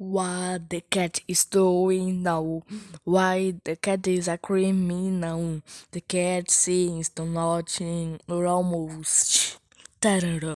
What the cat is doing now? Why the cat is a criminal? The cat seems to nothing almost. Tarara.